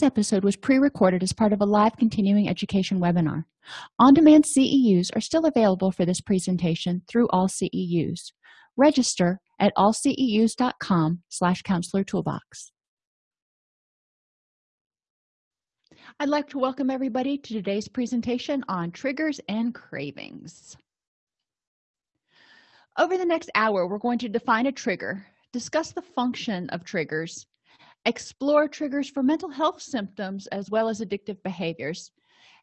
This episode was pre-recorded as part of a live continuing education webinar. On-demand CEUs are still available for this presentation through all CEUs. Register at allceus.com slash counselor toolbox. I'd like to welcome everybody to today's presentation on triggers and cravings. Over the next hour, we're going to define a trigger, discuss the function of triggers, explore triggers for mental health symptoms as well as addictive behaviors.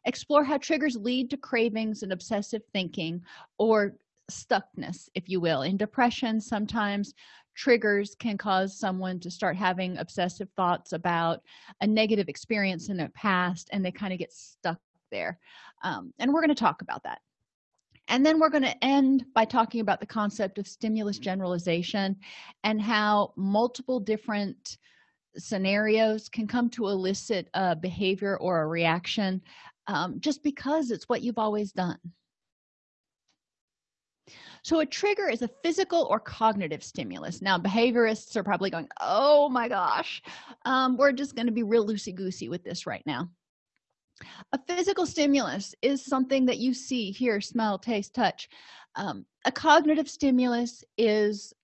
Explore how triggers lead to cravings and obsessive thinking or stuckness if you will. In depression sometimes triggers can cause someone to start having obsessive thoughts about a negative experience in their past and they kind of get stuck there. Um, and we're going to talk about that. And then we're going to end by talking about the concept of stimulus generalization and how multiple different scenarios can come to elicit a behavior or a reaction um, just because it's what you've always done. So a trigger is a physical or cognitive stimulus. Now behaviorists are probably going oh my gosh um, we're just going to be real loosey-goosey with this right now. A physical stimulus is something that you see hear smell taste touch. Um, a cognitive stimulus is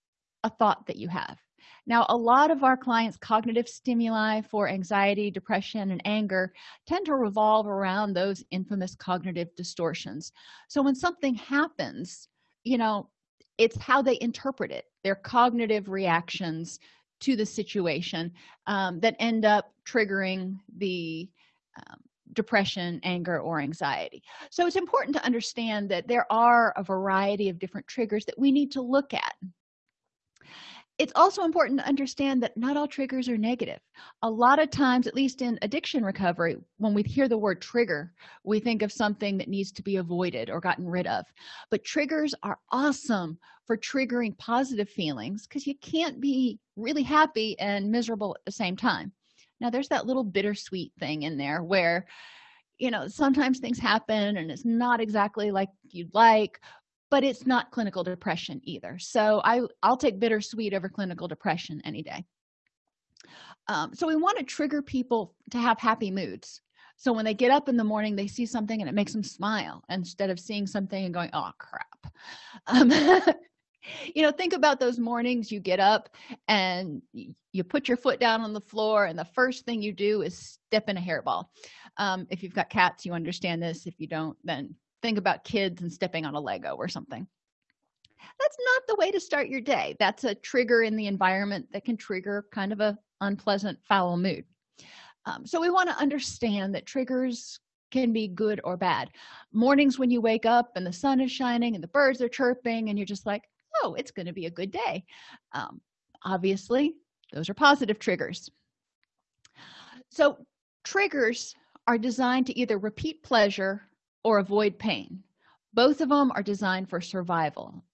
a thought that you have now a lot of our clients cognitive stimuli for anxiety depression and anger tend to revolve around those infamous cognitive distortions. So when something happens you know it's how they interpret it their cognitive reactions to the situation um, that end up triggering the um, depression anger or anxiety. So it's important to understand that there are a variety of different triggers that we need to look at it's also important to understand that not all triggers are negative. A lot of times at least in addiction recovery when we hear the word trigger we think of something that needs to be avoided or gotten rid of. But triggers are awesome for triggering positive feelings because you can't be really happy and miserable at the same time. Now there's that little bittersweet thing in there where you know sometimes things happen and it's not exactly like you'd like but it's not clinical depression either. So i i'll take bittersweet over clinical depression any day. Um, so we want to trigger people to have happy moods. So when they get up in the morning they see something and it makes them smile instead of seeing something and going oh crap. Um, you know think about those mornings you get up and you put your foot down on the floor and the first thing you do is step in a hairball. Um, if you've got cats you understand this. If you don't then think about kids and stepping on a lego or something. That's not the way to start your day. That's a trigger in the environment that can trigger kind of a unpleasant foul mood. Um, so we want to understand that triggers can be good or bad. Mornings when you wake up and the sun is shining and the birds are chirping and you're just like oh it's going to be a good day. Um, obviously those are positive triggers. So triggers are designed to either repeat pleasure or avoid pain. Both of them are designed for survival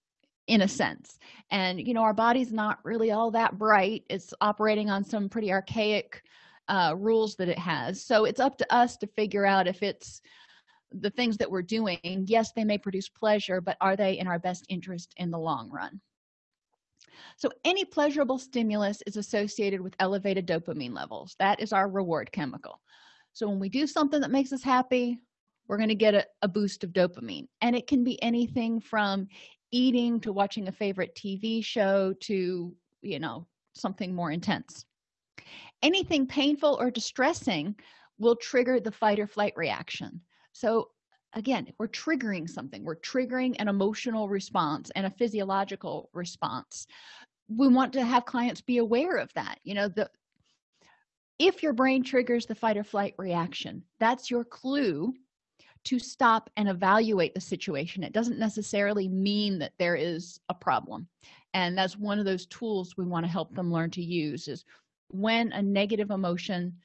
in a sense. And you know our body's not really all that bright. It's operating on some pretty archaic uh, rules that it has. So it's up to us to figure out if it's the things that we're doing. Yes they may produce pleasure but are they in our best interest in the long run? So any pleasurable stimulus is associated with elevated dopamine levels. That is our reward chemical. So when we do something that makes us happy we're going to get a, a boost of dopamine. And it can be anything from eating to watching a favorite tv show to you know something more intense. Anything painful or distressing will trigger the fight or flight reaction. So again we're triggering something. We're triggering an emotional response and a physiological response. We want to have clients be aware of that. You know the if your brain triggers the fight or flight reaction that's your clue to stop and evaluate the situation. It doesn't necessarily mean that there is a problem. And that's one of those tools we want to help them learn to use is when a negative emotion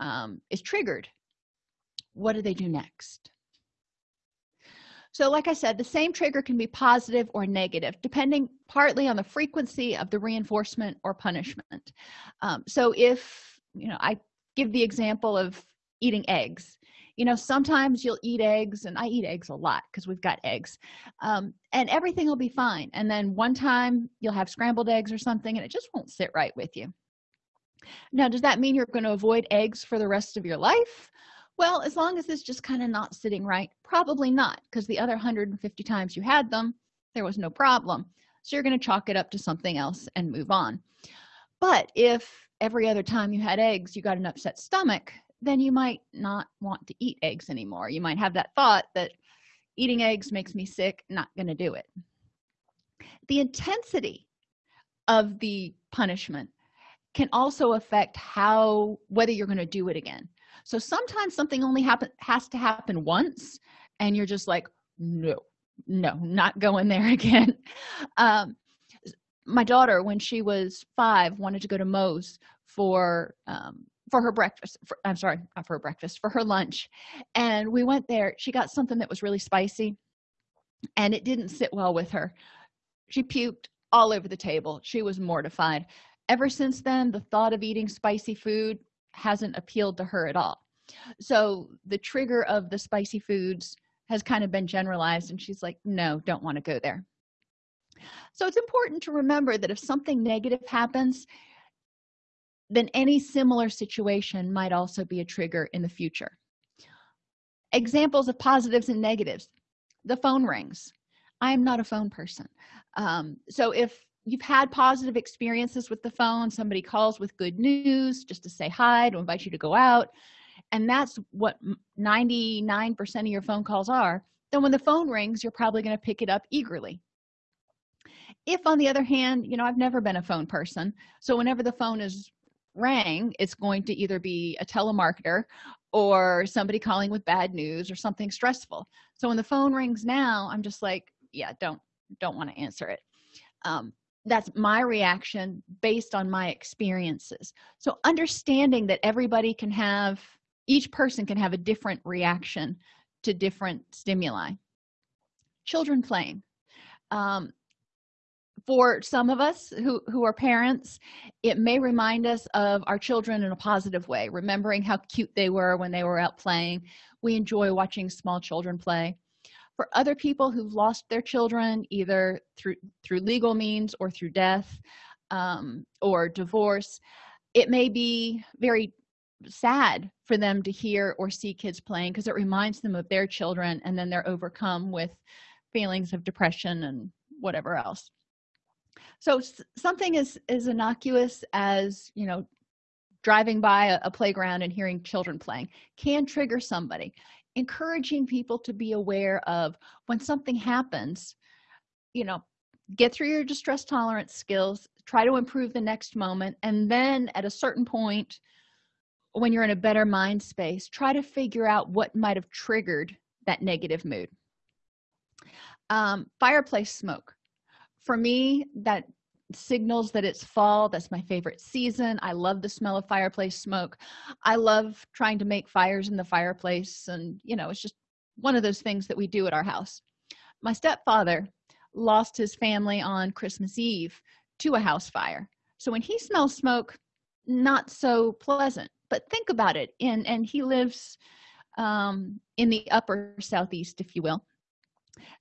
um, is triggered what do they do next? So like i said the same trigger can be positive or negative depending partly on the frequency of the reinforcement or punishment. Um, so if you know i give the example of eating eggs you know sometimes you'll eat eggs and i eat eggs a lot because we've got eggs um, and everything will be fine and then one time you'll have scrambled eggs or something and it just won't sit right with you. Now does that mean you're going to avoid eggs for the rest of your life? Well as long as it's just kind of not sitting right probably not because the other 150 times you had them there was no problem. So you're going to chalk it up to something else and move on. But if every other time you had eggs you got an upset stomach then you might not want to eat eggs anymore. You might have that thought that eating eggs makes me sick not going to do it. The intensity of the punishment can also affect how whether you're going to do it again. So sometimes something only happen has to happen once and you're just like no no not going there again. Um, my daughter when she was five wanted to go to Moe's for um, for her breakfast for, i'm sorry not for her breakfast for her lunch. And we went there. She got something that was really spicy and it didn't sit well with her. She puked all over the table. She was mortified. Ever since then the thought of eating spicy food hasn't appealed to her at all. So the trigger of the spicy foods has kind of been generalized and she's like no don't want to go there. So it's important to remember that if something negative happens then any similar situation might also be a trigger in the future. Examples of positives and negatives. The phone rings. I am not a phone person. Um, so if you've had positive experiences with the phone somebody calls with good news just to say hi to invite you to go out and that's what 99 percent of your phone calls are then when the phone rings you're probably going to pick it up eagerly. If on the other hand you know i've never been a phone person so whenever the phone is rang it's going to either be a telemarketer or somebody calling with bad news or something stressful. So when the phone rings now i'm just like yeah don't don't want to answer it. Um, that's my reaction based on my experiences. So understanding that everybody can have each person can have a different reaction to different stimuli. Children playing. Um, for some of us who who are parents it may remind us of our children in a positive way remembering how cute they were when they were out playing. We enjoy watching small children play. For other people who've lost their children either through through legal means or through death um, or divorce it may be very sad for them to hear or see kids playing because it reminds them of their children and then they're overcome with feelings of depression and whatever else so something as as innocuous as you know driving by a, a, playground and hearing children playing can trigger somebody. Encouraging people to be aware of when something happens you know get through your distress tolerance skills try to improve the next moment and then at a certain point when you're in a better mind space try to figure out what might have triggered that negative mood. Um, fireplace smoke for me that signals that it's fall. That's my favorite season. I love the smell of fireplace smoke. I love trying to make fires in the fireplace and you know it's just one of those things that we do at our house. My stepfather lost his family on christmas eve to a house fire. So when he smells smoke not so pleasant. But think about it. And and he lives um in the upper southeast if you will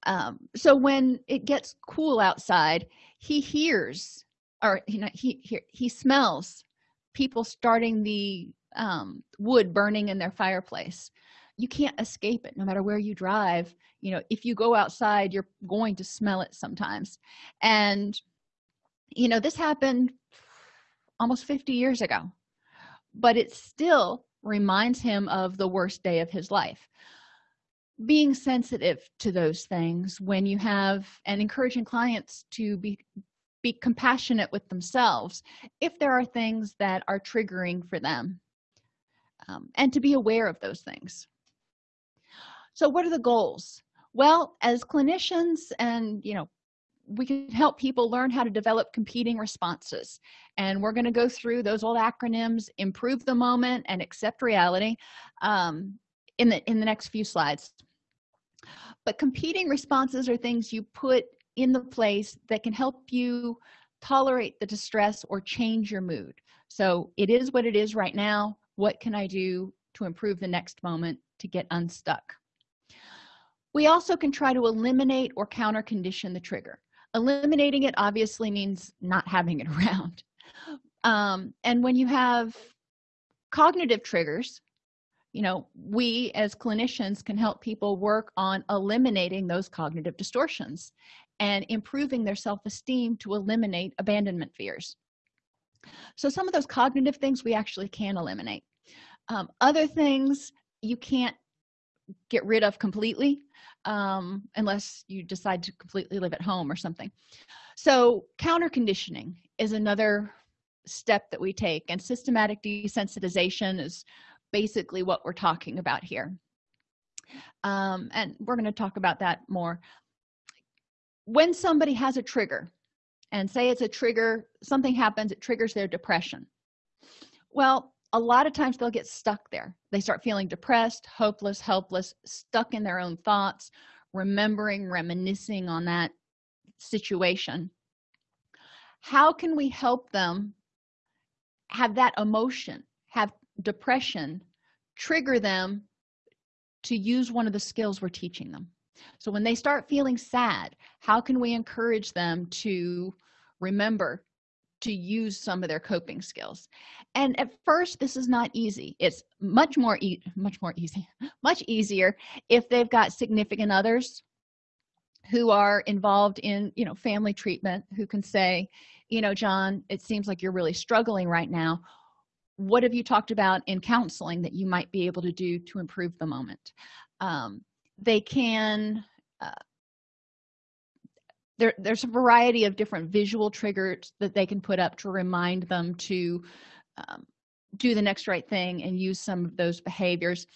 um, so when it gets cool outside he hears or you know he he, he smells people starting the um, wood burning in their fireplace. You can't escape it no matter where you drive. You know if you go outside you're going to smell it sometimes. And you know this happened almost 50 years ago but it still reminds him of the worst day of his life being sensitive to those things when you have and encouraging clients to be be compassionate with themselves if there are things that are triggering for them um, and to be aware of those things. So what are the goals? Well as clinicians and you know we can help people learn how to develop competing responses and we're going to go through those old acronyms improve the moment and accept reality um, in the in the next few slides but competing responses are things you put in the place that can help you tolerate the distress or change your mood. So it is what it is right now. What can i do to improve the next moment to get unstuck? We also can try to eliminate or counter condition the trigger. Eliminating it obviously means not having it around. Um, and when you have cognitive triggers you know we as clinicians can help people work on eliminating those cognitive distortions and improving their self-esteem to eliminate abandonment fears. So some of those cognitive things we actually can eliminate. Um, other things you can't get rid of completely um, unless you decide to completely live at home or something. So counter conditioning is another step that we take and systematic desensitization is basically what we're talking about here. Um, and we're going to talk about that more. When somebody has a trigger and say it's a trigger something happens it triggers their depression. Well a lot of times they'll get stuck there. They start feeling depressed hopeless helpless stuck in their own thoughts remembering reminiscing on that situation. How can we help them have that emotion depression trigger them to use one of the skills we're teaching them. So when they start feeling sad how can we encourage them to remember to use some of their coping skills? And at first this is not easy. It's much more e much more easy much easier if they've got significant others who are involved in you know family treatment who can say you know john it seems like you're really struggling right now what have you talked about in counseling that you might be able to do to improve the moment? Um, they can uh, there, there's a variety of different visual triggers that they can put up to remind them to um, do the next right thing and use some of those behaviors.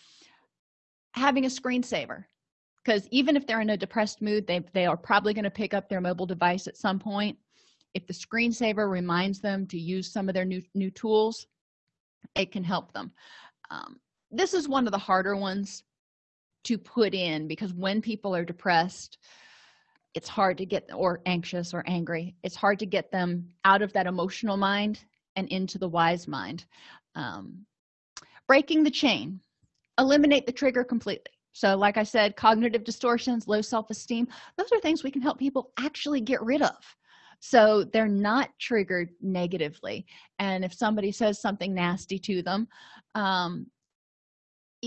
Having a screensaver because even if they're in a depressed mood they, they are probably going to pick up their mobile device at some point. If the screensaver reminds them to use some of their new new tools it can help them. Um, this is one of the harder ones to put in because when people are depressed it's hard to get or anxious or angry it's hard to get them out of that emotional mind and into the wise mind. Um, breaking the chain eliminate the trigger completely. So like i said cognitive distortions low self-esteem those are things we can help people actually get rid of so they're not triggered negatively. And if somebody says something nasty to them um,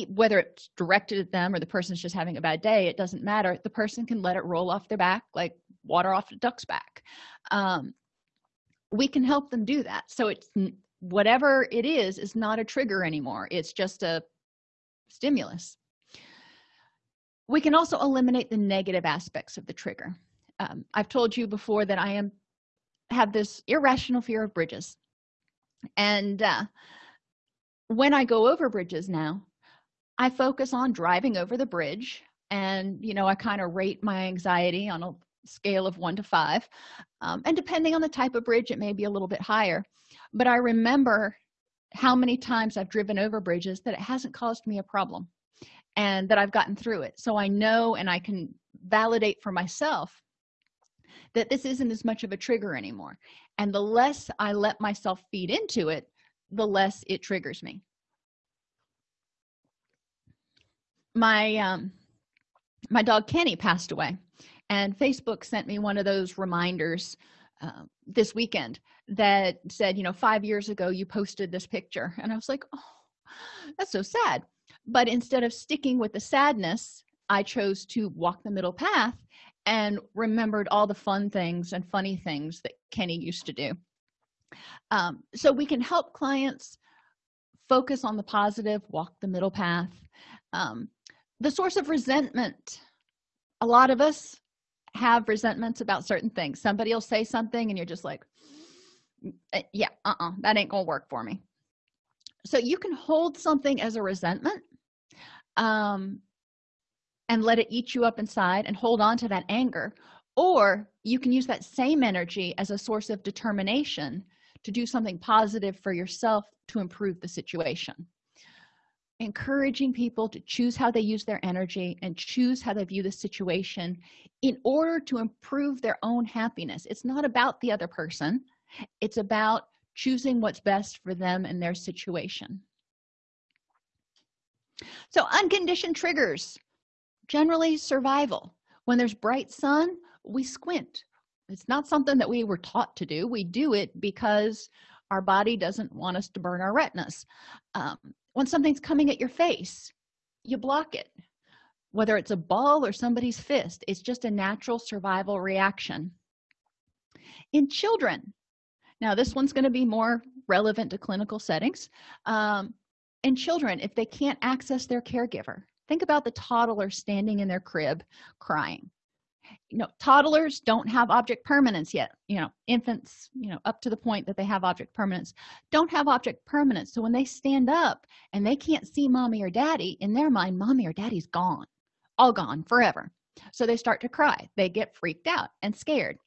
whether it's directed at them or the person's just having a bad day it doesn't matter. The person can let it roll off their back like water off a duck's back. Um, we can help them do that. So it's whatever it is is not a trigger anymore. It's just a stimulus. We can also eliminate the negative aspects of the trigger. Um, i've told you before that i am have this irrational fear of bridges. And uh, when i go over bridges now i focus on driving over the bridge and you know i kind of rate my anxiety on a scale of one to five. Um, and depending on the type of bridge it may be a little bit higher. But i remember how many times i've driven over bridges that it hasn't caused me a problem and that i've gotten through it. So i know and i can validate for myself that this isn't as much of a trigger anymore. And the less i let myself feed into it the less it triggers me. My um my dog kenny passed away and facebook sent me one of those reminders uh, this weekend that said you know five years ago you posted this picture. And i was like oh that's so sad. But instead of sticking with the sadness i chose to walk the middle path and remembered all the fun things and funny things that kenny used to do. Um, so we can help clients focus on the positive walk the middle path. Um, the source of resentment a lot of us have resentments about certain things. Somebody will say something and you're just like eh, yeah uh-uh that ain't gonna work for me. So you can hold something as a resentment um, and let it eat you up inside and hold on to that anger. Or you can use that same energy as a source of determination to do something positive for yourself to improve the situation. Encouraging people to choose how they use their energy and choose how they view the situation in order to improve their own happiness. It's not about the other person. It's about choosing what's best for them and their situation. So unconditioned triggers generally survival. When there's bright sun we squint. It's not something that we were taught to do. We do it because our body doesn't want us to burn our retinas. Um, when something's coming at your face you block it. Whether it's a ball or somebody's fist it's just a natural survival reaction. In children now this one's going to be more relevant to clinical settings um, in children if they can't access their caregiver think about the toddler standing in their crib crying. You know toddlers don't have object permanence yet. You know infants you know up to the point that they have object permanence don't have object permanence. So when they stand up and they can't see mommy or daddy in their mind mommy or daddy's gone all gone forever. So they start to cry. They get freaked out and scared.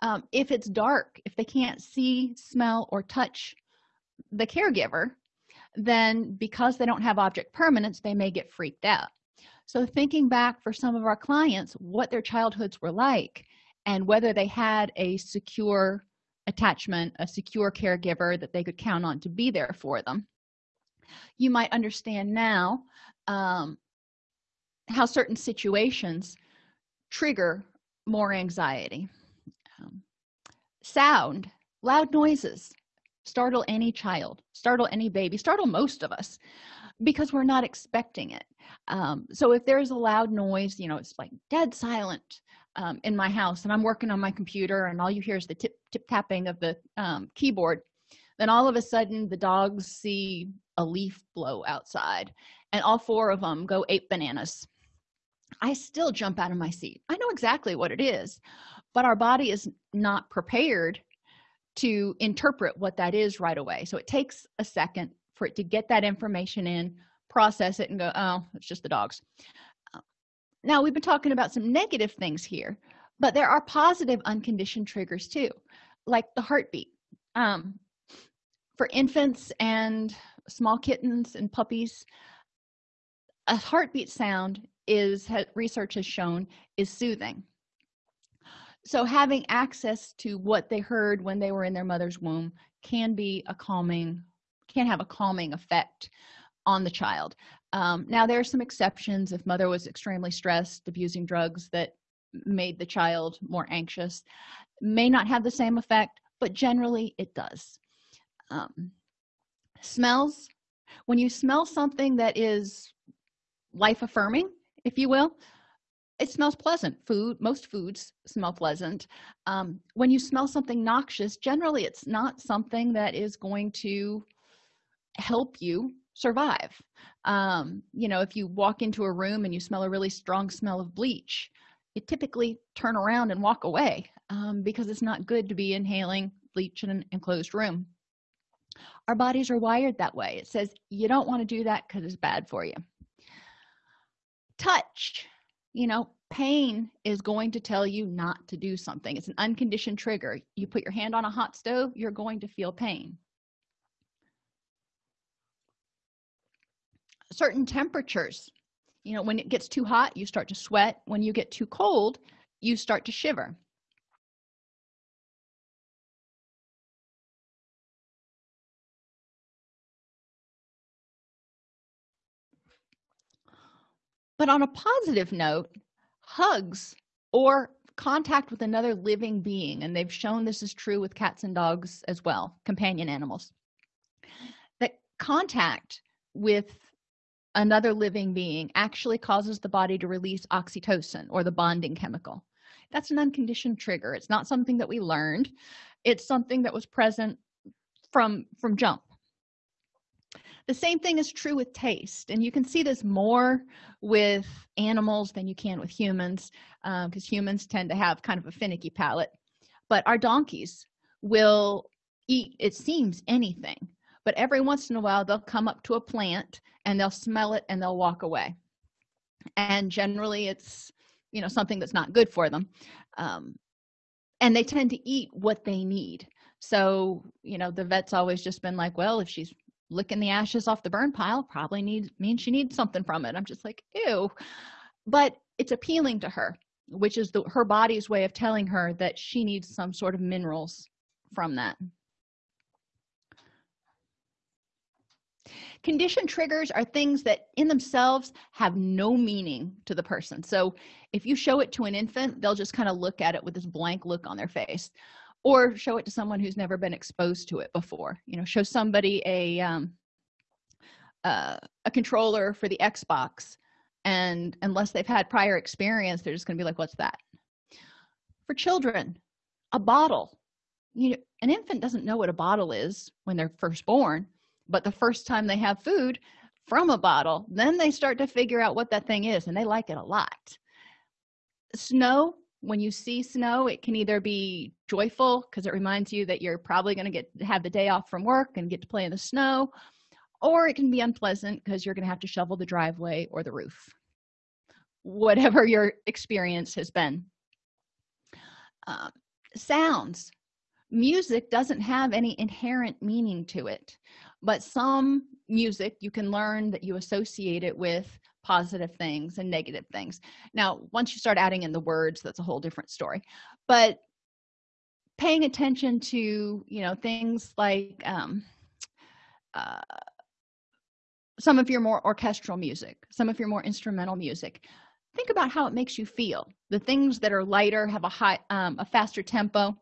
Um, if it's dark if they can't see smell or touch the caregiver then because they don't have object permanence they may get freaked out. So thinking back for some of our clients what their childhoods were like and whether they had a secure attachment a secure caregiver that they could count on to be there for them. You might understand now um, how certain situations trigger more anxiety. Um, sound loud noises startle any child startle any baby startle most of us because we're not expecting it. Um, so if there's a loud noise you know it's like dead silent um, in my house and i'm working on my computer and all you hear is the tip tip tapping of the um, keyboard then all of a sudden the dogs see a leaf blow outside and all four of them go ape bananas. I still jump out of my seat. I know exactly what it is but our body is not prepared to interpret what that is right away. So it takes a second for it to get that information in process it and go oh it's just the dogs. Now we've been talking about some negative things here but there are positive unconditioned triggers too like the heartbeat. Um, for infants and small kittens and puppies a heartbeat sound is research has shown is soothing so having access to what they heard when they were in their mother's womb can be a calming can have a calming effect on the child. Um, now there are some exceptions. If mother was extremely stressed abusing drugs that made the child more anxious may not have the same effect but generally it does. Um, smells when you smell something that is life affirming if you will it smells pleasant. Food most foods smell pleasant. Um, when you smell something noxious generally it's not something that is going to help you survive. Um, you know if you walk into a room and you smell a really strong smell of bleach you typically turn around and walk away um, because it's not good to be inhaling bleach in an enclosed room. Our bodies are wired that way. It says you don't want to do that because it's bad for you. Touch you know pain is going to tell you not to do something. It's an unconditioned trigger. You put your hand on a hot stove you're going to feel pain. Certain temperatures you know when it gets too hot you start to sweat. When you get too cold you start to shiver but on a positive note hugs or contact with another living being and they've shown this is true with cats and dogs as well companion animals that contact with another living being actually causes the body to release oxytocin or the bonding chemical. That's an unconditioned trigger. It's not something that we learned. It's something that was present from from jump the same thing is true with taste and you can see this more with animals than you can with humans because um, humans tend to have kind of a finicky palate. But our donkeys will eat it seems anything but every once in a while they'll come up to a plant and they'll smell it and they'll walk away. And generally it's you know something that's not good for them um, and they tend to eat what they need. So you know the vet's always just been like well if she's licking the ashes off the burn pile probably needs means she needs something from it. I'm just like ew. But it's appealing to her which is the her body's way of telling her that she needs some sort of minerals from that. Condition triggers are things that in themselves have no meaning to the person. So if you show it to an infant they'll just kind of look at it with this blank look on their face or show it to someone who's never been exposed to it before. You know show somebody a um, uh, a controller for the xbox and unless they've had prior experience they're just going to be like what's that? For children a bottle. You know an infant doesn't know what a bottle is when they're first born but the first time they have food from a bottle then they start to figure out what that thing is and they like it a lot. Snow when you see snow it can either be joyful because it reminds you that you're probably going to get have the day off from work and get to play in the snow or it can be unpleasant because you're going to have to shovel the driveway or the roof. Whatever your experience has been. Um, sounds. Music doesn't have any inherent meaning to it but some music you can learn that you associate it with positive things and negative things. Now once you start adding in the words that's a whole different story. But paying attention to you know things like um, uh, some of your more orchestral music some of your more instrumental music think about how it makes you feel. The things that are lighter have a high um, a faster tempo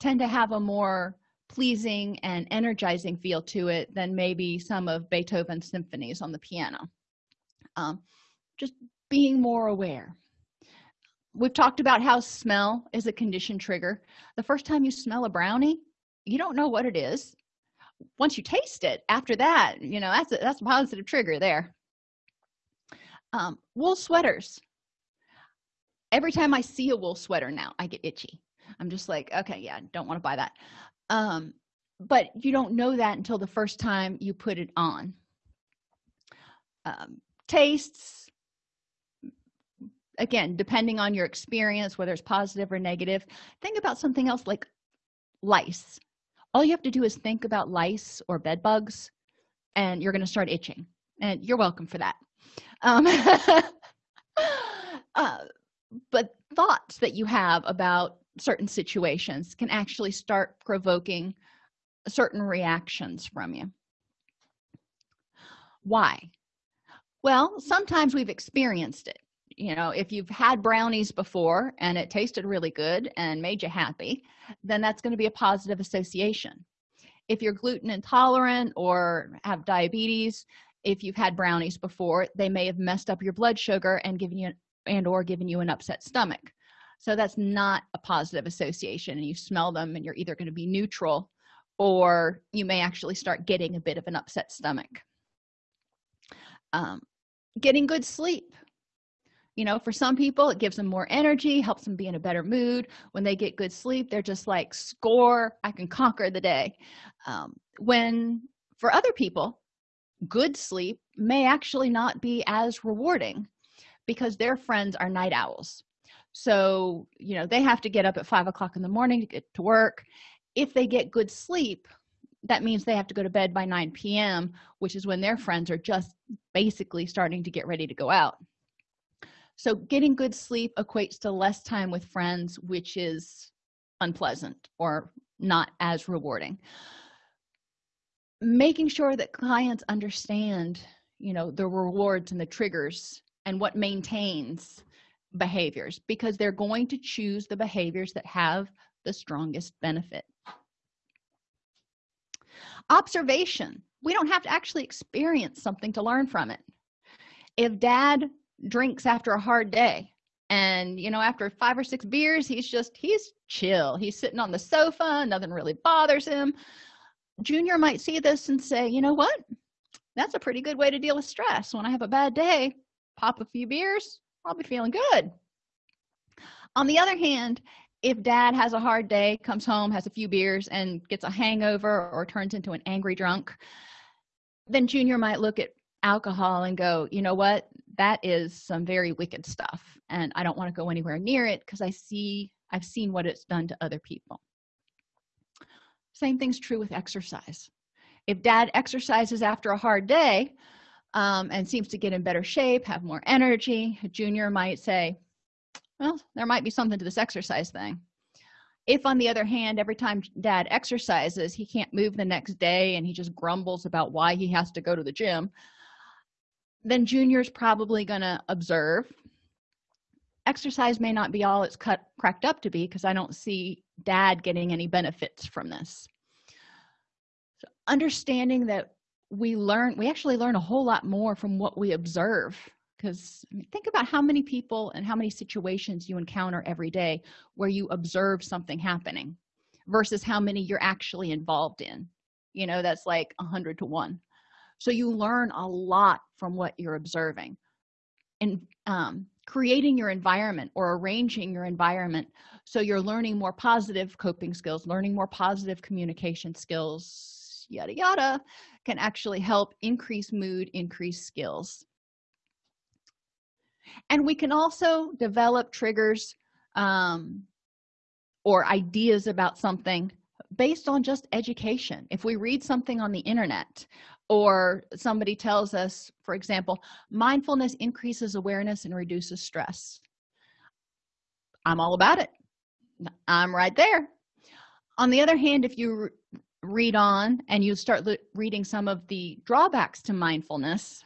tend to have a more pleasing and energizing feel to it than maybe some of beethoven's symphonies on the piano um, just being more aware. We've talked about how smell is a condition trigger. The first time you smell a brownie you don't know what it is. Once you taste it after that you know that's a, that's a positive trigger there. Um, wool sweaters. Every time i see a wool sweater now i get itchy. I'm just like okay yeah don't want to buy that. Um, but you don't know that until the first time you put it on. Um, tastes again depending on your experience whether it's positive or negative think about something else like lice. All you have to do is think about lice or bed bugs and you're going to start itching and you're welcome for that. Um, uh, but thoughts that you have about certain situations can actually start provoking certain reactions from you. Why well sometimes we've experienced it. You know if you've had brownies before and it tasted really good and made you happy then that's going to be a positive association. If you're gluten intolerant or have diabetes if you've had brownies before they may have messed up your blood sugar and given you and or given you an upset stomach. So that's not a positive association and you smell them and you're either going to be neutral or you may actually start getting a bit of an upset stomach. Um, getting good sleep. You know for some people it gives them more energy helps them be in a better mood. When they get good sleep they're just like score i can conquer the day. Um, when for other people good sleep may actually not be as rewarding because their friends are night owls. So you know they have to get up at five o'clock in the morning to get to work. If they get good sleep that means they have to go to bed by 9 p.m which is when their friends are just basically starting to get ready to go out. So getting good sleep equates to less time with friends which is unpleasant or not as rewarding. Making sure that clients understand you know the rewards and the triggers and what maintains behaviors because they're going to choose the behaviors that have the strongest benefit observation. We don't have to actually experience something to learn from it. If dad drinks after a hard day and you know after five or six beers he's just he's chill. He's sitting on the sofa. Nothing really bothers him. Junior might see this and say you know what? That's a pretty good way to deal with stress. When i have a bad day pop a few beers i'll be feeling good. On the other hand if dad has a hard day comes home has a few beers and gets a hangover or turns into an angry drunk then junior might look at alcohol and go you know what? That is some very wicked stuff and i don't want to go anywhere near it because i see i've seen what it's done to other people. Same thing's true with exercise. If dad exercises after a hard day um, and seems to get in better shape have more energy junior might say well there might be something to this exercise thing. If on the other hand every time dad exercises he can't move the next day and he just grumbles about why he has to go to the gym then junior's probably going to observe. Exercise may not be all it's cut cracked up to be because i don't see dad getting any benefits from this. So understanding that we learn we actually learn a whole lot more from what we observe because think about how many people and how many situations you encounter every day where you observe something happening versus how many you're actually involved in. You know that's like a hundred to one. So you learn a lot from what you're observing. And um, creating your environment or arranging your environment so you're learning more positive coping skills learning more positive communication skills yada yada can actually help increase mood increase skills and we can also develop triggers um, or ideas about something based on just education. If we read something on the internet or somebody tells us for example mindfulness increases awareness and reduces stress. I'm all about it. I'm right there. On the other hand if you read on and you start reading some of the drawbacks to mindfulness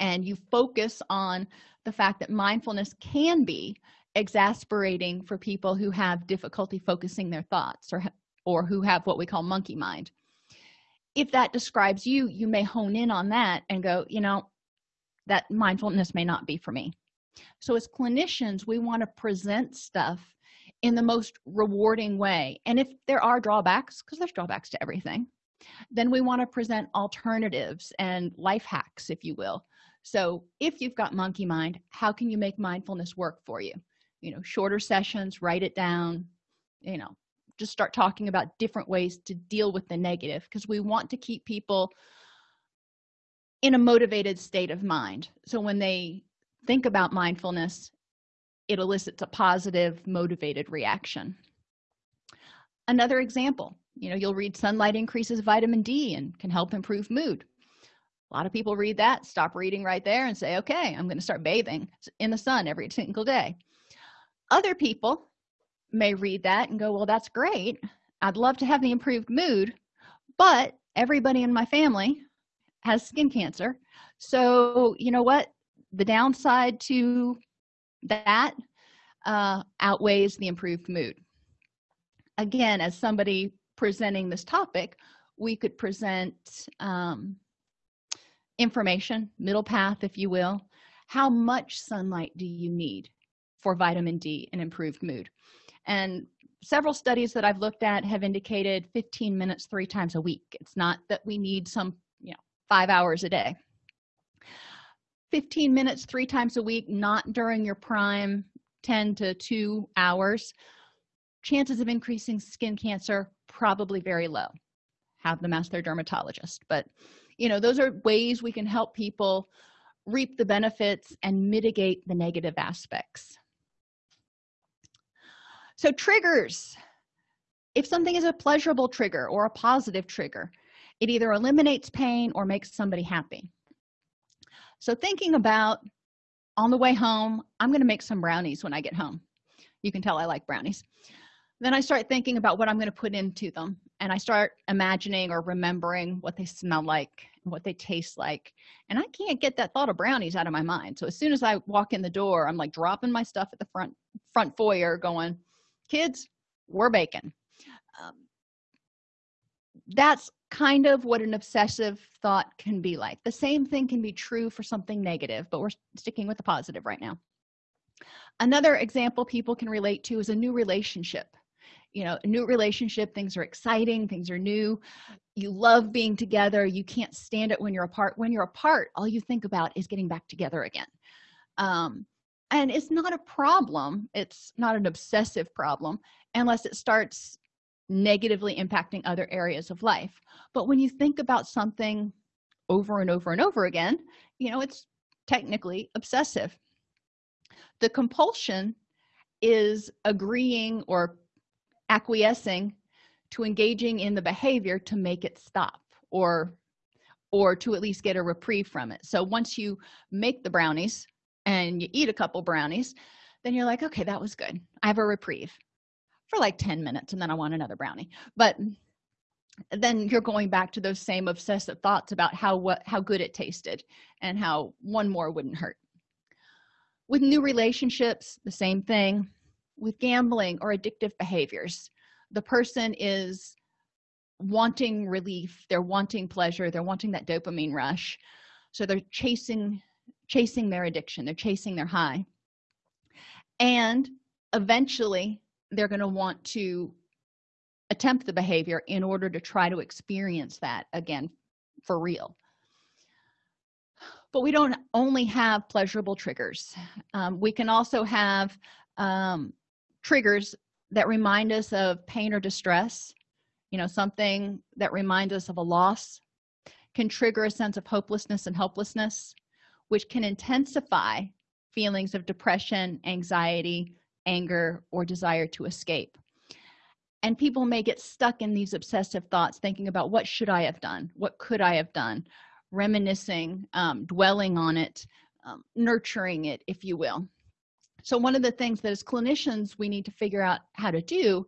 and you focus on the fact that mindfulness can be exasperating for people who have difficulty focusing their thoughts or or who have what we call monkey mind. If that describes you you may hone in on that and go you know that mindfulness may not be for me. So as clinicians we want to present stuff in the most rewarding way. And if there are drawbacks because there's drawbacks to everything then we want to present alternatives and life hacks if you will so if you've got monkey mind how can you make mindfulness work for you? You know shorter sessions write it down you know just start talking about different ways to deal with the negative because we want to keep people in a motivated state of mind. So when they think about mindfulness it elicits a positive motivated reaction. Another example you know you'll read sunlight increases vitamin d and can help improve mood a lot of people read that stop reading right there and say okay i'm going to start bathing in the sun every single day. Other people may read that and go well that's great. I'd love to have the improved mood but everybody in my family has skin cancer. So you know what? The downside to that uh, outweighs the improved mood. Again as somebody presenting this topic we could present um, information middle path if you will how much sunlight do you need for vitamin d and improved mood? And several studies that i've looked at have indicated 15 minutes three times a week. It's not that we need some you know five hours a day. 15 minutes three times a week not during your prime 10 to 2 hours chances of increasing skin cancer probably very low. Have them ask their dermatologist but you know those are ways we can help people reap the benefits and mitigate the negative aspects. So triggers. If something is a pleasurable trigger or a positive trigger it either eliminates pain or makes somebody happy. So thinking about on the way home i'm going to make some brownies when i get home. You can tell i like brownies. Then i start thinking about what i'm going to put into them and i start imagining or remembering what they smell like what they taste like and i can't get that thought of brownies out of my mind. So as soon as i walk in the door i'm like dropping my stuff at the front front foyer going kids we're baking. Um, that's kind of what an obsessive thought can be like. The same thing can be true for something negative but we're sticking with the positive right now. Another example people can relate to is a new relationship you know a new relationship things are exciting things are new. You love being together. You can't stand it when you're apart. When you're apart all you think about is getting back together again. Um, and it's not a problem. It's not an obsessive problem unless it starts negatively impacting other areas of life. But when you think about something over and over and over again you know it's technically obsessive. The compulsion is agreeing or acquiescing to engaging in the behavior to make it stop or or to at least get a reprieve from it. So once you make the brownies and you eat a couple brownies then you're like okay that was good. I have a reprieve for like 10 minutes and then i want another brownie. But then you're going back to those same obsessive thoughts about how what how good it tasted and how one more wouldn't hurt. With new relationships the same thing with gambling or addictive behaviors. The person is wanting relief they're wanting pleasure they're wanting that dopamine rush. So they're chasing chasing their addiction they're chasing their high. And eventually they're going to want to attempt the behavior in order to try to experience that again for real. But we don't only have pleasurable triggers. Um, we can also have um, triggers that remind us of pain or distress you know something that reminds us of a loss can trigger a sense of hopelessness and helplessness which can intensify feelings of depression anxiety anger or desire to escape. And people may get stuck in these obsessive thoughts thinking about what should i have done? What could i have done? Reminiscing um, dwelling on it um, nurturing it if you will so one of the things that as clinicians we need to figure out how to do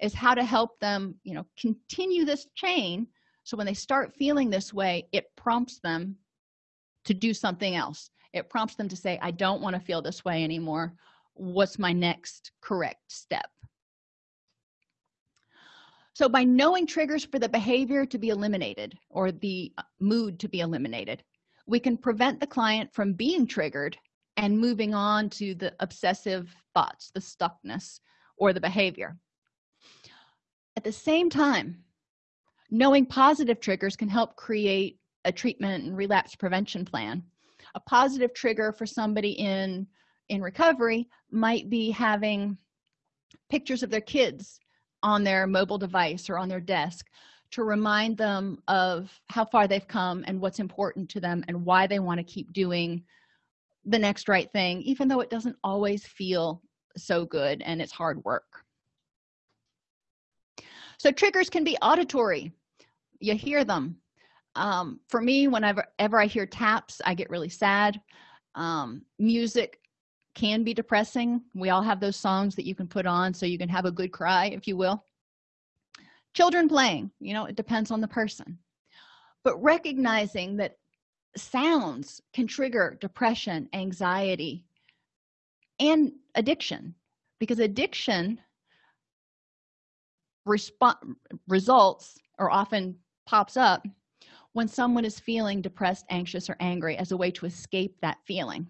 is how to help them you know continue this chain so when they start feeling this way it prompts them to do something else. It prompts them to say i don't want to feel this way anymore. What's my next correct step? So by knowing triggers for the behavior to be eliminated or the uh, mood to be eliminated we can prevent the client from being triggered and moving on to the obsessive thoughts the stuckness or the behavior. At the same time knowing positive triggers can help create a treatment and relapse prevention plan. A positive trigger for somebody in in recovery might be having pictures of their kids on their mobile device or on their desk to remind them of how far they've come and what's important to them and why they want to keep doing the next right thing even though it doesn't always feel so good and it's hard work. So triggers can be auditory. You hear them. Um, for me whenever ever i hear taps i get really sad. Um, music can be depressing. We all have those songs that you can put on so you can have a good cry if you will. Children playing you know it depends on the person. But recognizing that sounds can trigger depression anxiety and addiction because addiction results or often pops up when someone is feeling depressed anxious or angry as a way to escape that feeling.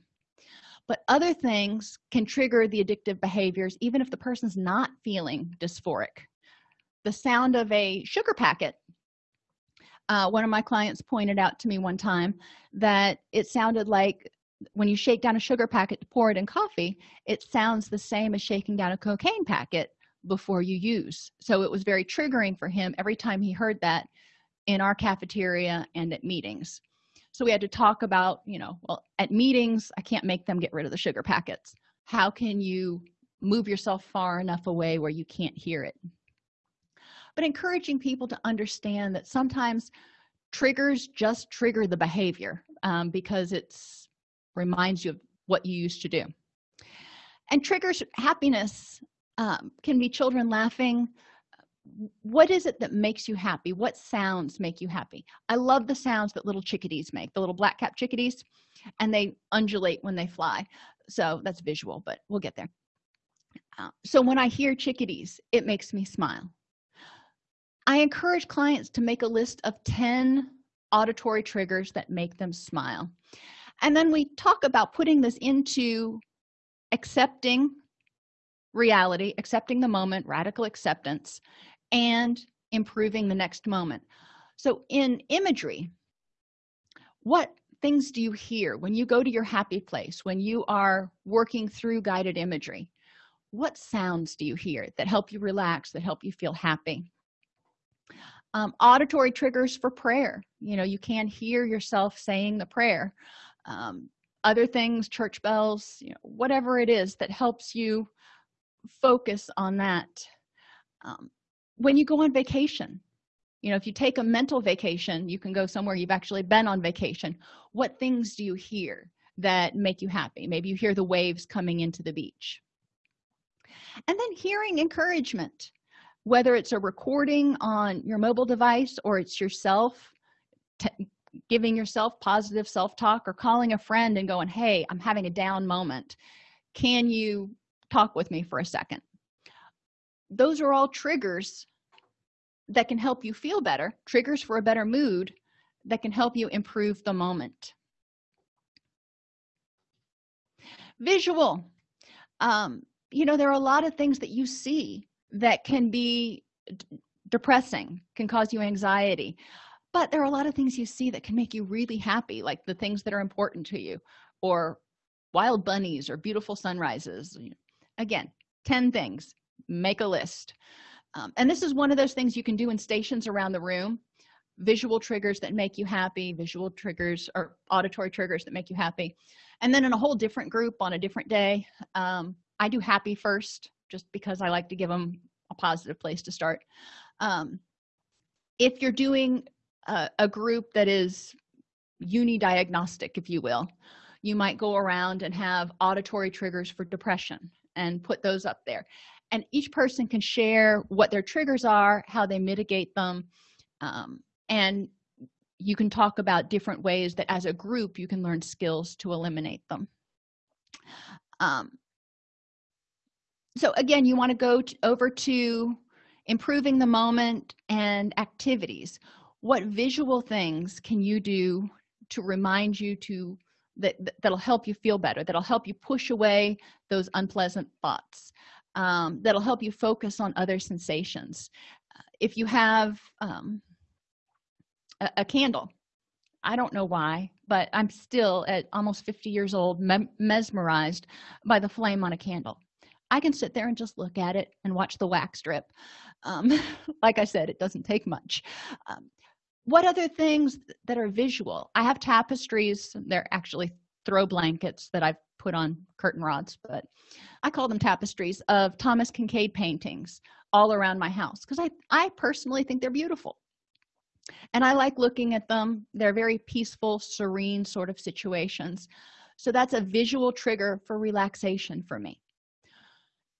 But other things can trigger the addictive behaviors even if the person's not feeling dysphoric. The sound of a sugar packet uh, one of my clients pointed out to me one time that it sounded like when you shake down a sugar packet to pour it in coffee it sounds the same as shaking down a cocaine packet before you use. So it was very triggering for him every time he heard that in our cafeteria and at meetings. So we had to talk about you know well at meetings i can't make them get rid of the sugar packets. How can you move yourself far enough away where you can't hear it but encouraging people to understand that sometimes triggers just trigger the behavior um, because it's reminds you of what you used to do. And triggers happiness um, can be children laughing. What is it that makes you happy? What sounds make you happy? I love the sounds that little chickadees make the little black cap chickadees and they undulate when they fly. So that's visual but we'll get there. Uh, so when i hear chickadees it makes me smile i encourage clients to make a list of 10 auditory triggers that make them smile. And then we talk about putting this into accepting reality accepting the moment radical acceptance and improving the next moment. So in imagery what things do you hear when you go to your happy place when you are working through guided imagery? What sounds do you hear that help you relax that help you feel happy um, auditory triggers for prayer. You know you can hear yourself saying the prayer. Um, other things church bells you know whatever it is that helps you focus on that. Um, when you go on vacation you know if you take a mental vacation you can go somewhere you've actually been on vacation. What things do you hear that make you happy? Maybe you hear the waves coming into the beach. And then hearing encouragement whether it's a recording on your mobile device or it's yourself giving yourself positive self-talk or calling a friend and going hey i'm having a down moment. Can you talk with me for a second? Those are all triggers that can help you feel better triggers for a better mood that can help you improve the moment. Visual. Um, you know there are a lot of things that you see that can be depressing can cause you anxiety. But there are a lot of things you see that can make you really happy like the things that are important to you or wild bunnies or beautiful sunrises. Again 10 things. Make a list. Um, and this is one of those things you can do in stations around the room. Visual triggers that make you happy visual triggers or auditory triggers that make you happy. And then in a whole different group on a different day um, i do happy first just because i like to give them a positive place to start. Um, if you're doing a, a group that is unidiagnostic if you will you might go around and have auditory triggers for depression and put those up there. And each person can share what their triggers are how they mitigate them um, and you can talk about different ways that as a group you can learn skills to eliminate them. Um, so again you want to go over to improving the moment and activities. What visual things can you do to remind you to that that'll help you feel better that'll help you push away those unpleasant thoughts um, that'll help you focus on other sensations? Uh, if you have um, a, a, candle i don't know why but i'm still at almost 50 years old me mesmerized by the flame on a candle i can sit there and just look at it and watch the wax drip. Um, like i said it doesn't take much. Um, what other things that are visual? I have tapestries. They're actually throw blankets that i've put on curtain rods but i call them tapestries of thomas kinkade paintings all around my house because i i personally think they're beautiful. And i like looking at them. They're very peaceful serene sort of situations. So that's a visual trigger for relaxation for me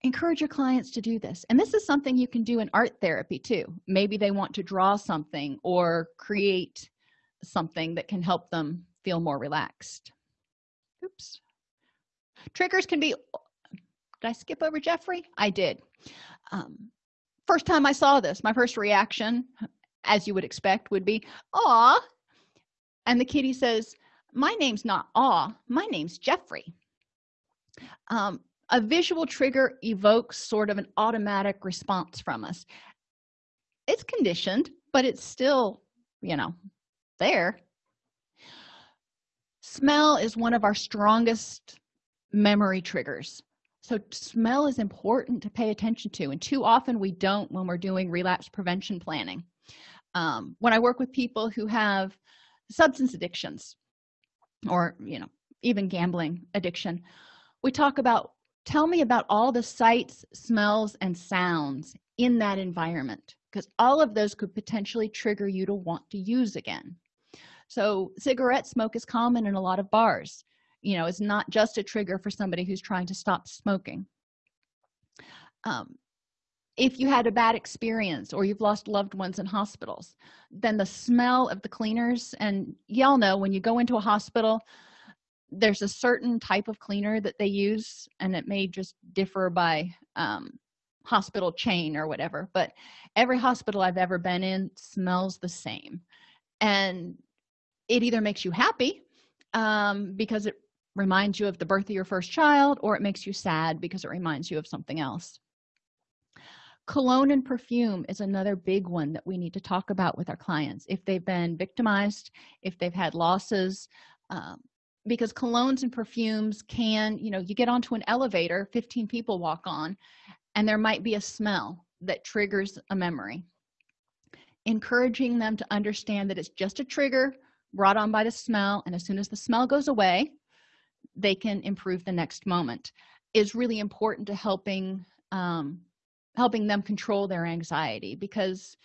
encourage your clients to do this. And this is something you can do in art therapy too. Maybe they want to draw something or create something that can help them feel more relaxed. Oops. Triggers can be did i skip over jeffrey? I did. Um, first time i saw this my first reaction as you would expect would be aw. And the kitty says my name's not aw my name's jeffrey. Um, a visual trigger evokes sort of an automatic response from us. It's conditioned but it's still you know there. Smell is one of our strongest memory triggers. So smell is important to pay attention to and too often we don't when we're doing relapse prevention planning. Um, when i work with people who have substance addictions or you know even gambling addiction we talk about tell me about all the sights smells and sounds in that environment because all of those could potentially trigger you to want to use again. So cigarette smoke is common in a lot of bars. You know it's not just a trigger for somebody who's trying to stop smoking. Um, if you had a bad experience or you've lost loved ones in hospitals then the smell of the cleaners and y'all know when you go into a hospital there's a certain type of cleaner that they use and it may just differ by um, hospital chain or whatever but every hospital i've ever been in smells the same. And it either makes you happy um, because it reminds you of the birth of your first child or it makes you sad because it reminds you of something else. Cologne and perfume is another big one that we need to talk about with our clients. If they've been victimized if they've had losses um, because colognes and perfumes can you know you get onto an elevator 15 people walk on and there might be a smell that triggers a memory. Encouraging them to understand that it's just a trigger brought on by the smell and as soon as the smell goes away they can improve the next moment is really important to helping um, helping them control their anxiety because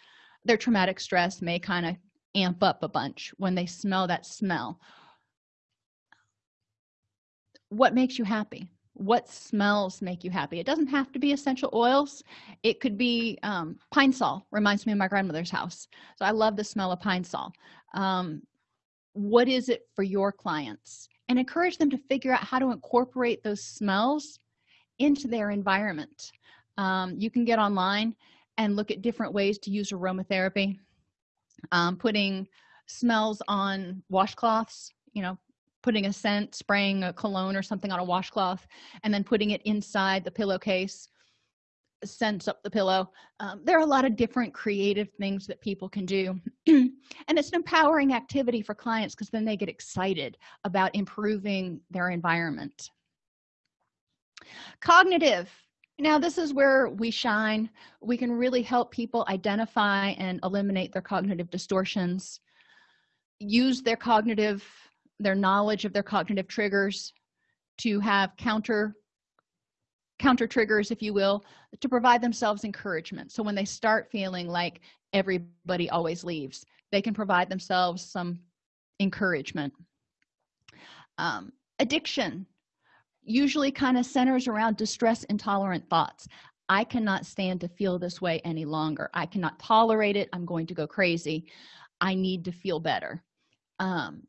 their traumatic stress may kind of amp up a bunch when they smell that smell what makes you happy? What smells make you happy? It doesn't have to be essential oils. It could be um, Pine-Sol reminds me of my grandmother's house. So i love the smell of Pine-Sol um, what is it for your clients? And encourage them to figure out how to incorporate those smells into their environment. Um, you can get online and look at different ways to use aromatherapy. Um, putting smells on washcloths you know putting a scent spraying a cologne or something on a washcloth and then putting it inside the pillowcase scents up the pillow. Um, there are a lot of different creative things that people can do. And it's an empowering activity for clients because then they get excited about improving their environment. Cognitive. Now this is where we shine. We can really help people identify and eliminate their cognitive distortions use their cognitive their knowledge of their cognitive triggers to have counter counter triggers if you will to provide themselves encouragement. So when they start feeling like everybody always leaves they can provide themselves some encouragement. Um, addiction usually kind of centers around distress intolerant thoughts. I cannot stand to feel this way any longer. I cannot tolerate it. I'm going to go crazy. I need to feel better. Um,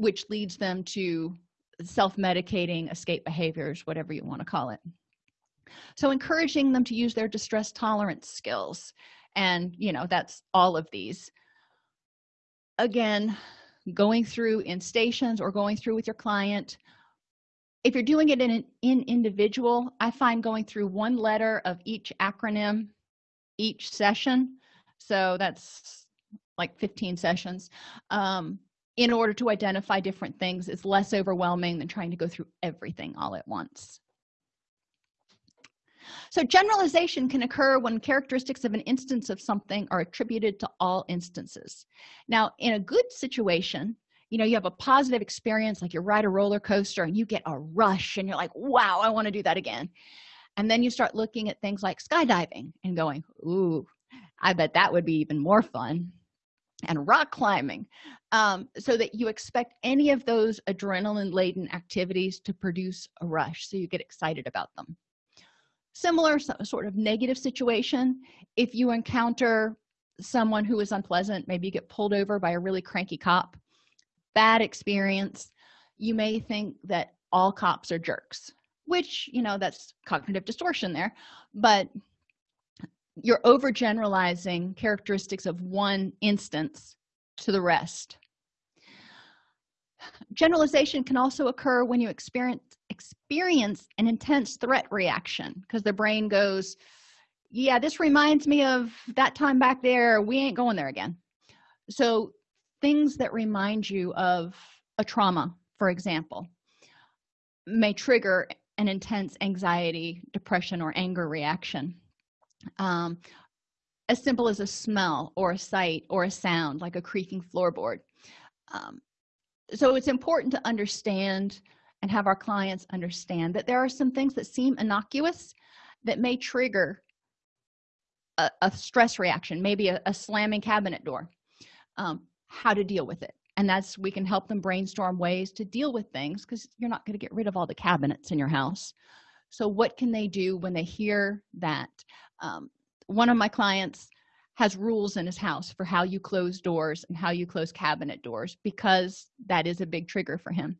which leads them to self-medicating escape behaviors whatever you want to call it. So encouraging them to use their distress tolerance skills and you know that's all of these. Again going through in stations or going through with your client if you're doing it in an in individual i find going through one letter of each acronym each session so that's like 15 sessions um, in order to identify different things is less overwhelming than trying to go through everything all at once. So generalization can occur when characteristics of an instance of something are attributed to all instances. Now in a good situation you know you have a positive experience like you ride a roller coaster and you get a rush and you're like wow i want to do that again. And then you start looking at things like skydiving and going ooh i bet that would be even more fun and rock climbing um, so that you expect any of those adrenaline laden activities to produce a rush so you get excited about them. Similar sort of negative situation if you encounter someone who is unpleasant maybe you get pulled over by a really cranky cop bad experience you may think that all cops are jerks which you know that's cognitive distortion there but you're overgeneralizing characteristics of one instance to the rest. Generalization can also occur when you experience experience an intense threat reaction because the brain goes yeah this reminds me of that time back there. We ain't going there again. So things that remind you of a trauma for example may trigger an intense anxiety depression or anger reaction um, as simple as a smell or a sight or a sound like a creaking floorboard. Um, so it's important to understand and have our clients understand that there are some things that seem innocuous that may trigger a, a stress reaction maybe a, a, slamming cabinet door. Um, how to deal with it. And that's we can help them brainstorm ways to deal with things because you're not going to get rid of all the cabinets in your house so what can they do when they hear that? Um, one of my clients has rules in his house for how you close doors and how you close cabinet doors because that is a big trigger for him.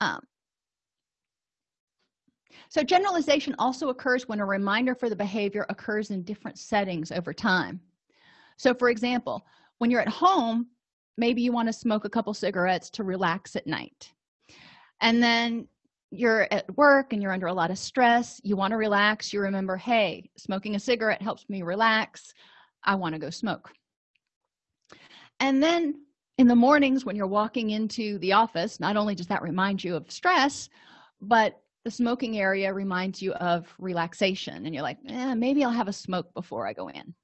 Um, so generalization also occurs when a reminder for the behavior occurs in different settings over time. So for example when you're at home maybe you want to smoke a couple cigarettes to relax at night. And then you're at work and you're under a lot of stress you want to relax you remember hey smoking a cigarette helps me relax i want to go smoke. And then in the mornings when you're walking into the office not only does that remind you of stress but the smoking area reminds you of relaxation and you're like eh, maybe i'll have a smoke before i go in.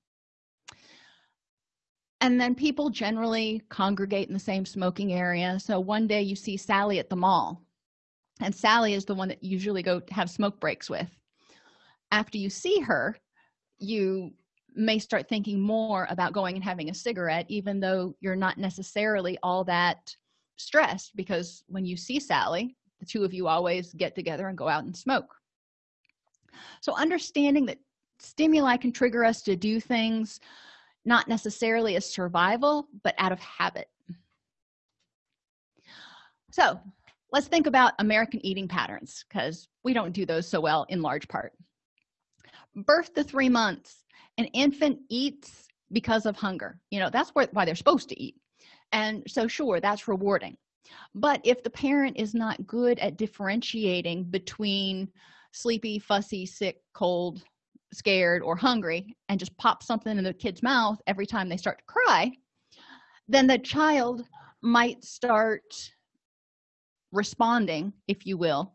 And then people generally congregate in the same smoking area. So one day you see sally at the mall and sally is the one that you usually go have smoke breaks with. After you see her you may start thinking more about going and having a cigarette even though you're not necessarily all that stressed because when you see sally the two of you always get together and go out and smoke. So understanding that stimuli can trigger us to do things not necessarily as survival but out of habit. So let's think about american eating patterns because we don't do those so well in large part. Birth to three months. An infant eats because of hunger. You know that's why they're supposed to eat. And so sure that's rewarding. But if the parent is not good at differentiating between sleepy fussy sick cold scared or hungry and just pop something in the kid's mouth every time they start to cry then the child might start responding if you will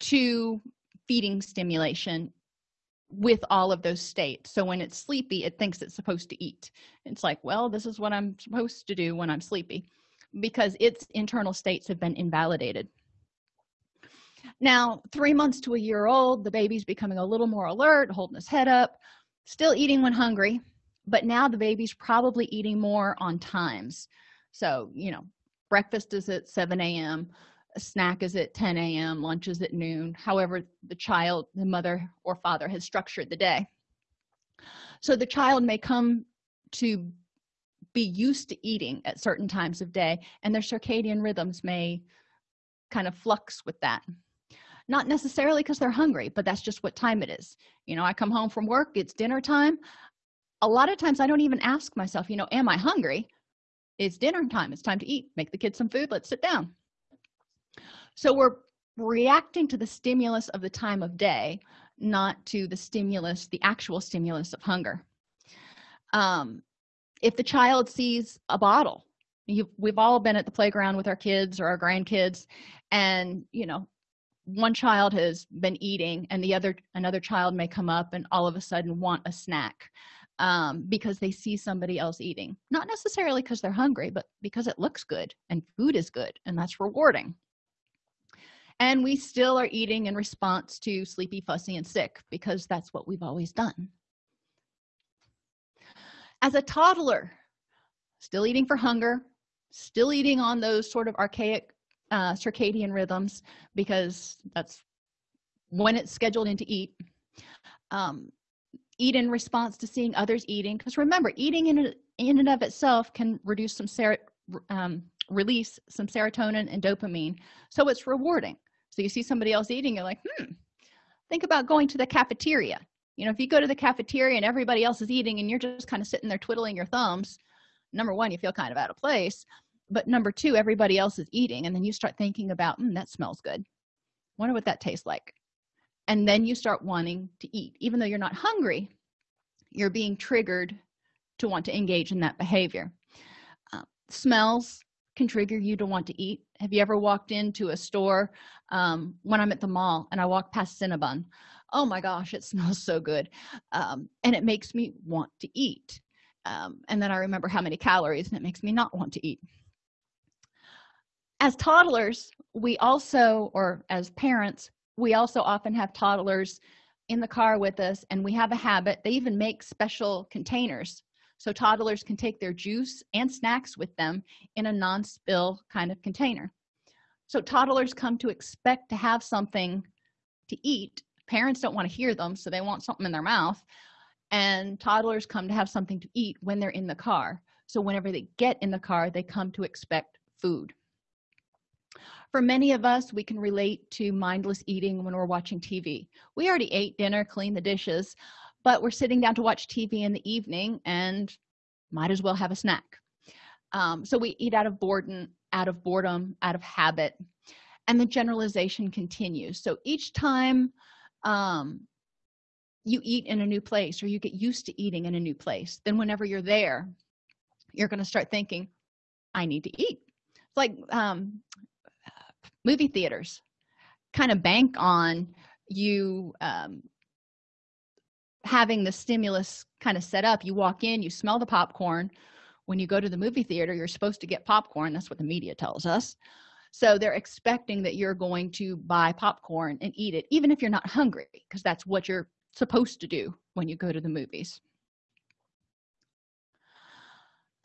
to feeding stimulation with all of those states. So when it's sleepy it thinks it's supposed to eat. It's like well this is what i'm supposed to do when i'm sleepy because its internal states have been invalidated. Now three months to a year old the baby's becoming a little more alert holding his head up still eating when hungry but now the baby's probably eating more on times. So you know breakfast is at 7 a.m a snack is at 10 a.m lunch is at noon however the child the mother or father has structured the day. So the child may come to be used to eating at certain times of day and their circadian rhythms may kind of flux with that. Not necessarily because they're hungry but that's just what time it is. You know i come home from work it's dinner time. A lot of times i don't even ask myself you know am i hungry it's dinner time. It's time to eat. Make the kids some food. Let's sit down. So we're reacting to the stimulus of the time of day not to the stimulus the actual stimulus of hunger. Um, if the child sees a bottle you we've all been at the playground with our kids or our grandkids and you know one child has been eating and the other another child may come up and all of a sudden want a snack um, because they see somebody else eating. Not necessarily because they're hungry but because it looks good and food is good and that's rewarding. And we still are eating in response to sleepy fussy and sick because that's what we've always done. As a toddler still eating for hunger still eating on those sort of archaic uh, circadian rhythms because that's when it's scheduled in to eat um, eat in response to seeing others eating because remember eating in, in and of itself can reduce some ser um, release some serotonin and dopamine. So it's rewarding. So you see somebody else eating you're like hmm think about going to the cafeteria. You know if you go to the cafeteria and everybody else is eating and you're just kind of sitting there twiddling your thumbs number one you feel kind of out of place but number two everybody else is eating and then you start thinking about mm, that smells good. Wonder what that tastes like and then you start wanting to eat. Even though you're not hungry you're being triggered to want to engage in that behavior. Uh, smells can trigger you to want to eat. Have you ever walked into a store um, when i'm at the mall and i walk past cinnabon? Oh my gosh it smells so good. Um, and it makes me want to eat. Um, and then i remember how many calories and it makes me not want to eat. As toddlers we also or as parents we also often have toddlers in the car with us and we have a habit they even make special containers. So toddlers can take their juice and snacks with them in a non-spill kind of container. So toddlers come to expect to have something to eat. Parents don't want to hear them so they want something in their mouth. And toddlers come to have something to eat when they're in the car. So whenever they get in the car they come to expect food for many of us we can relate to mindless eating when we're watching tv we already ate dinner cleaned the dishes but we're sitting down to watch tv in the evening and might as well have a snack. Um, so we eat out of boredom out of boredom out of habit and the generalization continues. So each time um, you eat in a new place or you get used to eating in a new place then whenever you're there you're going to start thinking i need to eat. It's like um, movie theaters kind of bank on you um, having the stimulus kind of set up. You walk in you smell the popcorn. When you go to the movie theater you're supposed to get popcorn. That's what the media tells us. So they're expecting that you're going to buy popcorn and eat it even if you're not hungry because that's what you're supposed to do when you go to the movies.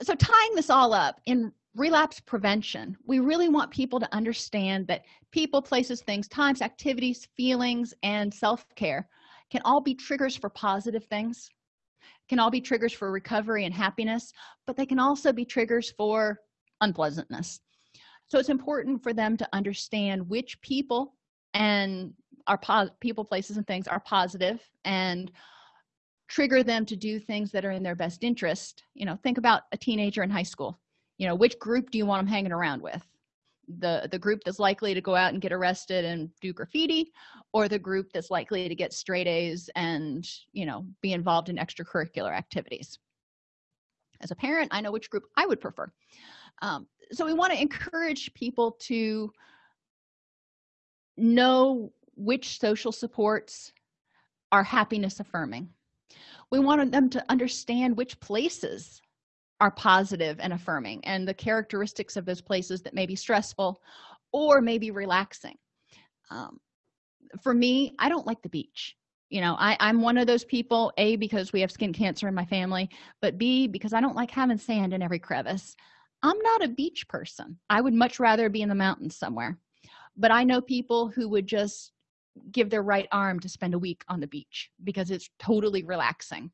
So tying this all up in relapse prevention. We really want people to understand that people places things times activities feelings and self-care can all be triggers for positive things can all be triggers for recovery and happiness but they can also be triggers for unpleasantness. So it's important for them to understand which people and our people places and things are positive and trigger them to do things that are in their best interest. You know think about a teenager in high school you know which group do you want them hanging around with? The the group that's likely to go out and get arrested and do graffiti or the group that's likely to get straight a's and you know be involved in extracurricular activities? As a parent i know which group i would prefer. Um, so we want to encourage people to know which social supports are happiness affirming. We wanted them to understand which places are positive and affirming and the characteristics of those places that may be stressful or maybe relaxing. Um, for me i don't like the beach. You know I, i'm one of those people a because we have skin cancer in my family but b because i don't like having sand in every crevice. I'm not a beach person. I would much rather be in the mountains somewhere. But i know people who would just give their right arm to spend a week on the beach because it's totally relaxing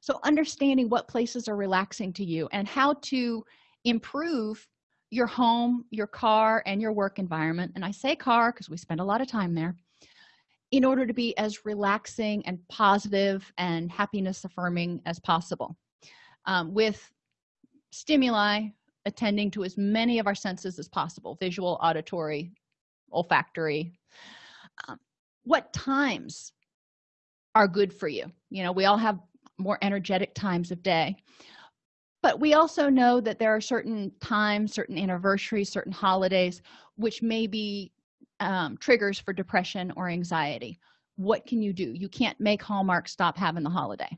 so understanding what places are relaxing to you and how to improve your home your car and your work environment. And i say car because we spend a lot of time there. In order to be as relaxing and positive and happiness affirming as possible. Um, with stimuli attending to as many of our senses as possible. Visual auditory olfactory. Um, what times are good for you? You know we all have more energetic times of day. But we also know that there are certain times certain anniversaries certain holidays which may be um, triggers for depression or anxiety. What can you do? You can't make hallmark stop having the holiday.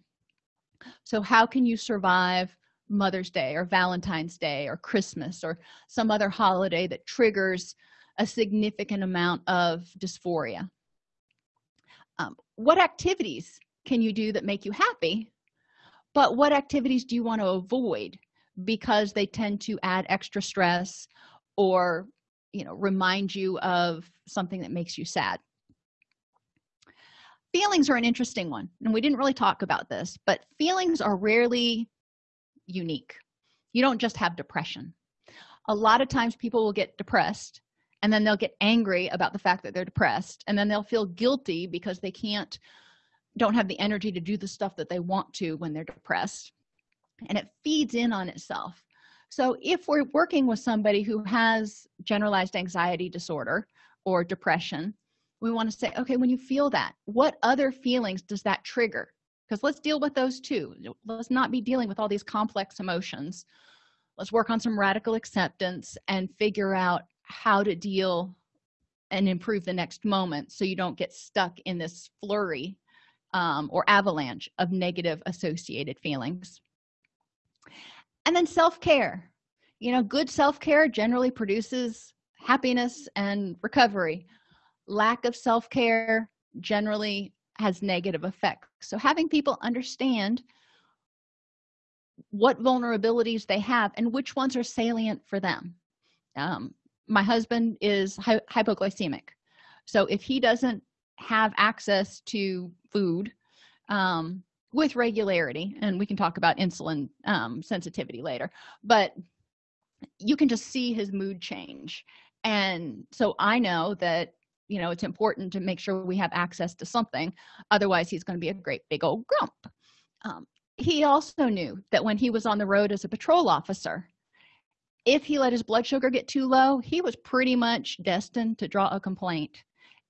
So how can you survive mother's day or valentine's day or christmas or some other holiday that triggers a significant amount of dysphoria? Um, what activities can you do that make you happy but what activities do you want to avoid? Because they tend to add extra stress or you know remind you of something that makes you sad. Feelings are an interesting one and we didn't really talk about this but feelings are rarely unique. You don't just have depression. A lot of times people will get depressed and then they'll get angry about the fact that they're depressed and then they'll feel guilty because they can't don't have the energy to do the stuff that they want to when they're depressed. And it feeds in on itself. So if we're working with somebody who has generalized anxiety disorder or depression we want to say okay when you feel that what other feelings does that trigger? Because let's deal with those too. Let's not be dealing with all these complex emotions. Let's work on some radical acceptance and figure out how to deal and improve the next moment so you don't get stuck in this flurry um, or avalanche of negative associated feelings. And then self-care. You know good self-care generally produces happiness and recovery. Lack of self-care generally has negative effects. So having people understand what vulnerabilities they have and which ones are salient for them. Um, my husband is hy hypoglycemic. So if he doesn't have access to food um, with regularity and we can talk about insulin um, sensitivity later but you can just see his mood change. And so i know that you know it's important to make sure we have access to something otherwise he's going to be a great big old grump. Um, he also knew that when he was on the road as a patrol officer if he let his blood sugar get too low he was pretty much destined to draw a complaint.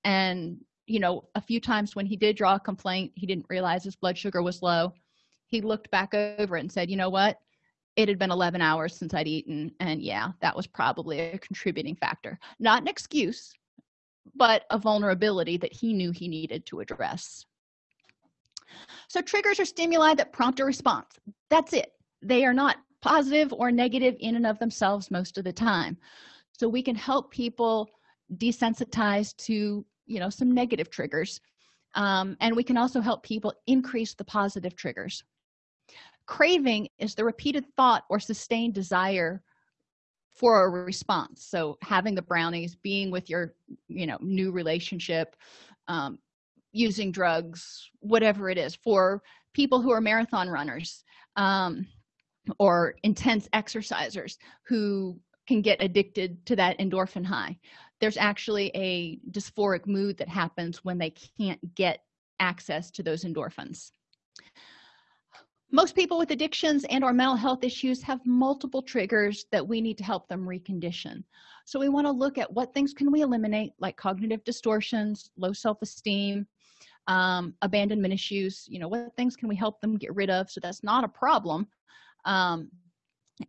And you know a few times when he did draw a complaint he didn't realize his blood sugar was low. He looked back over it and said you know what? It had been 11 hours since i'd eaten and yeah that was probably a contributing factor. Not an excuse but a vulnerability that he knew he needed to address. So triggers are stimuli that prompt a response. That's it. They are not positive or negative in and of themselves most of the time. So we can help people desensitize to you know some negative triggers. Um, and we can also help people increase the positive triggers. Craving is the repeated thought or sustained desire for a response. So having the brownies being with your you know new relationship um, using drugs whatever it is for people who are marathon runners um, or intense exercisers who can get addicted to that endorphin high there's actually a dysphoric mood that happens when they can't get access to those endorphins. Most people with addictions and or mental health issues have multiple triggers that we need to help them recondition. So we want to look at what things can we eliminate like cognitive distortions low self-esteem um, abandonment issues you know what things can we help them get rid of? So that's not a problem um,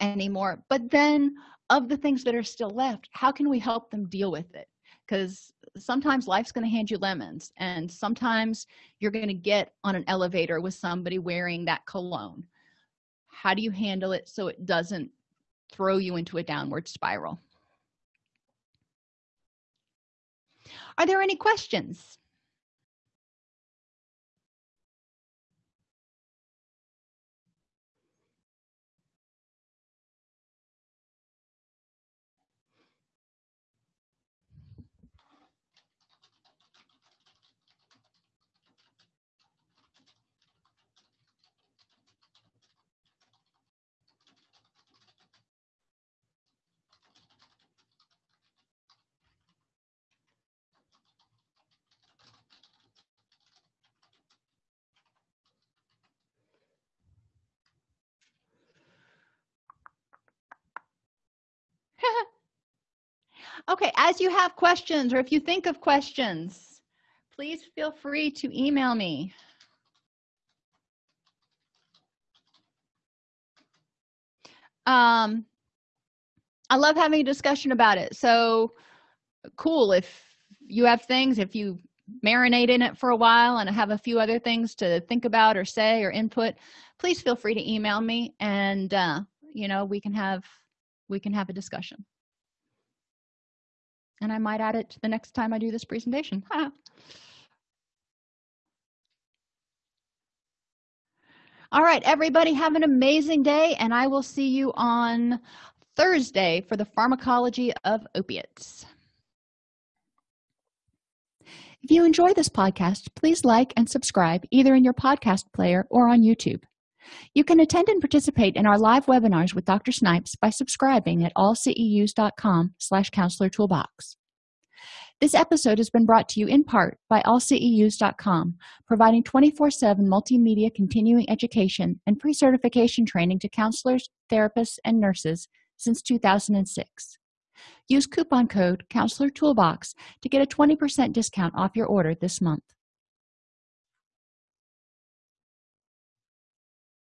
anymore. But then of the things that are still left how can we help them deal with it? Because sometimes life's going to hand you lemons and sometimes you're going to get on an elevator with somebody wearing that cologne. How do you handle it so it doesn't throw you into a downward spiral? Are there any questions okay as you have questions or if you think of questions please feel free to email me. Um i love having a discussion about it. So cool if you have things if you marinate in it for a while and have a few other things to think about or say or input please feel free to email me and uh, you know we can have we can have a discussion and I might add it to the next time I do this presentation. All right everybody have an amazing day and I will see you on Thursday for the pharmacology of opiates. If you enjoy this podcast please like and subscribe either in your podcast player or on youtube you can attend and participate in our live webinars with dr snipes by subscribing at allceus.com slash counselor toolbox. This episode has been brought to you in part by allceus.com providing 24-7 multimedia continuing education and pre-certification training to counselors therapists and nurses since 2006 use coupon code counselor toolbox to get a 20% discount off your order this month